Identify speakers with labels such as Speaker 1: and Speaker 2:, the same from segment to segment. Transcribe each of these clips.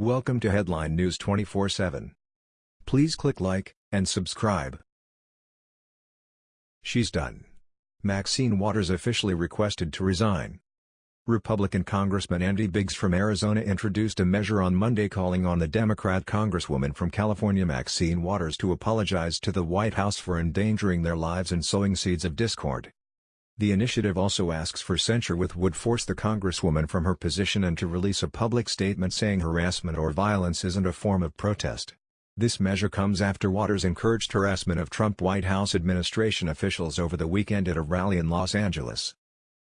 Speaker 1: Welcome to Headline News 24/7. Please click like and subscribe. She's done. Maxine Waters officially requested to resign. Republican Congressman Andy Biggs from Arizona introduced a measure on Monday calling on the Democrat Congresswoman from California Maxine Waters to apologize to the White House for endangering their lives and sowing seeds of discord. The initiative also asks for censure which would force the Congresswoman from her position and to release a public statement saying harassment or violence isn't a form of protest. This measure comes after Waters encouraged harassment of Trump White House administration officials over the weekend at a rally in Los Angeles.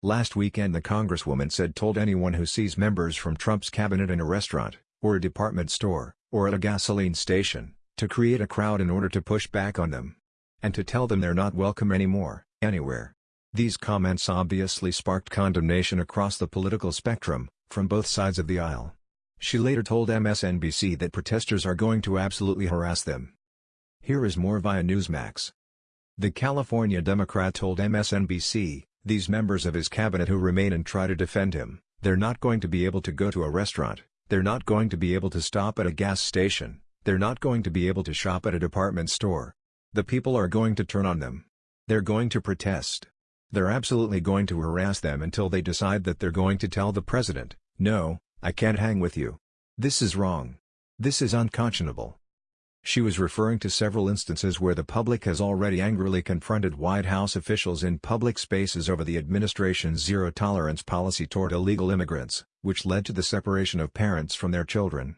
Speaker 1: Last weekend the congresswoman said told anyone who sees members from Trump's cabinet in a restaurant, or a department store, or at a gasoline station, to create a crowd in order to push back on them. And to tell them they're not welcome anymore, anywhere. These comments obviously sparked condemnation across the political spectrum, from both sides of the aisle. She later told MSNBC that protesters are going to absolutely harass them. Here is more via Newsmax. The California Democrat told MSNBC, these members of his cabinet who remain and try to defend him, they're not going to be able to go to a restaurant, they're not going to be able to stop at a gas station, they're not going to be able to shop at a department store. The people are going to turn on them. They're going to protest. They're absolutely going to harass them until they decide that they're going to tell the president, no, I can't hang with you. This is wrong. This is unconscionable. She was referring to several instances where the public has already angrily confronted White House officials in public spaces over the administration's zero-tolerance policy toward illegal immigrants, which led to the separation of parents from their children.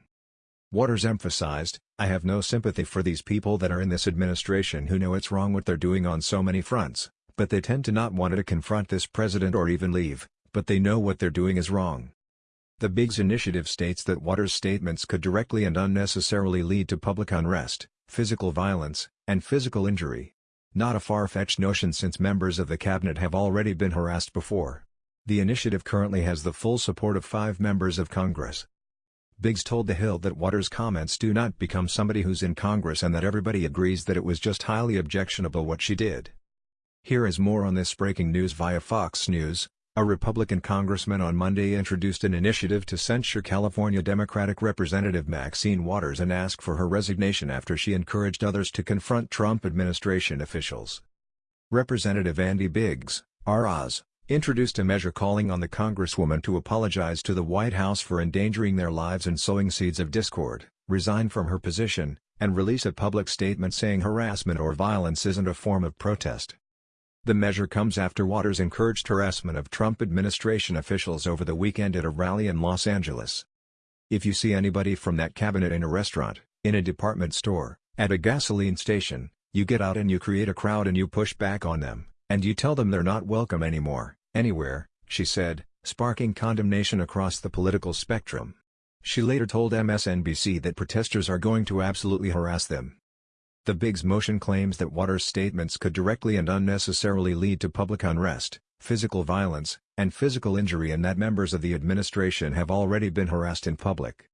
Speaker 1: Waters emphasized, I have no sympathy for these people that are in this administration who know it's wrong what they're doing on so many fronts, but they tend to not want to confront this president or even leave, but they know what they're doing is wrong. The Biggs initiative states that Waters' statements could directly and unnecessarily lead to public unrest, physical violence, and physical injury. Not a far-fetched notion since members of the cabinet have already been harassed before. The initiative currently has the full support of five members of Congress. Biggs told The Hill that Waters' comments do not become somebody who's in Congress and that everybody agrees that it was just highly objectionable what she did. Here is more on this breaking news via Fox News. A Republican congressman on Monday introduced an initiative to censure California Democratic Representative Maxine Waters and ask for her resignation after she encouraged others to confront Trump administration officials. Representative Andy Biggs, ROZ, introduced a measure calling on the congresswoman to apologize to the White House for endangering their lives and sowing seeds of discord, resign from her position, and release a public statement saying harassment or violence isn't a form of protest. The measure comes after Waters encouraged harassment of Trump administration officials over the weekend at a rally in Los Angeles. If you see anybody from that cabinet in a restaurant, in a department store, at a gasoline station, you get out and you create a crowd and you push back on them, and you tell them they're not welcome anymore, anywhere, she said, sparking condemnation across the political spectrum. She later told MSNBC that protesters are going to absolutely harass them. The Biggs motion claims that Waters' statements could directly and unnecessarily lead to public unrest, physical violence, and physical injury and that members of the administration have already been harassed in public.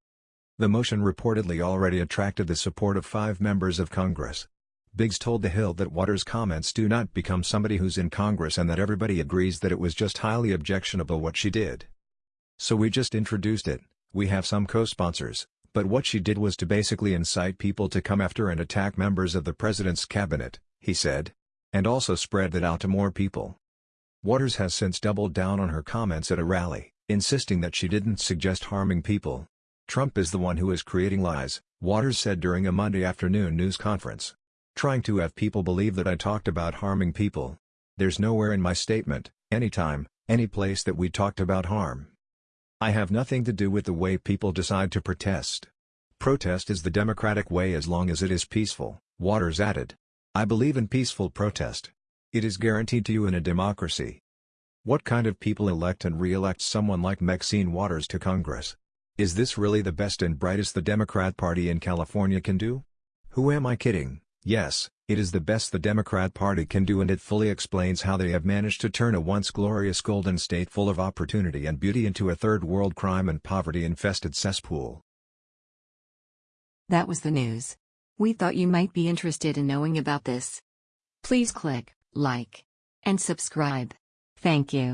Speaker 1: The motion reportedly already attracted the support of five members of Congress. Biggs told The Hill that Waters' comments do not become somebody who's in Congress and that everybody agrees that it was just highly objectionable what she did. So we just introduced it, we have some co-sponsors, but what she did was to basically incite people to come after and attack members of the president's cabinet, he said. And also spread that out to more people. Waters has since doubled down on her comments at a rally, insisting that she didn't suggest harming people. Trump is the one who is creating lies, Waters said during a Monday afternoon news conference. Trying to have people believe that I talked about harming people. There's nowhere in my statement, anytime, any place that we talked about harm. I have nothing to do with the way people decide to protest. Protest is the democratic way as long as it is peaceful, Waters added. I believe in peaceful protest. It is guaranteed to you in a democracy. What kind of people elect and re-elect someone like Maxine Waters to Congress? Is this really the best and brightest the Democrat Party in California can do? Who am I kidding? Yes, it is the best the Democrat Party can do and it fully explains how they have managed to turn a once glorious golden state full of opportunity and beauty into a third-world crime and poverty-infested cesspool.
Speaker 2: That was the news. We thought you might be interested in knowing about this. Please click like and subscribe. Thank you.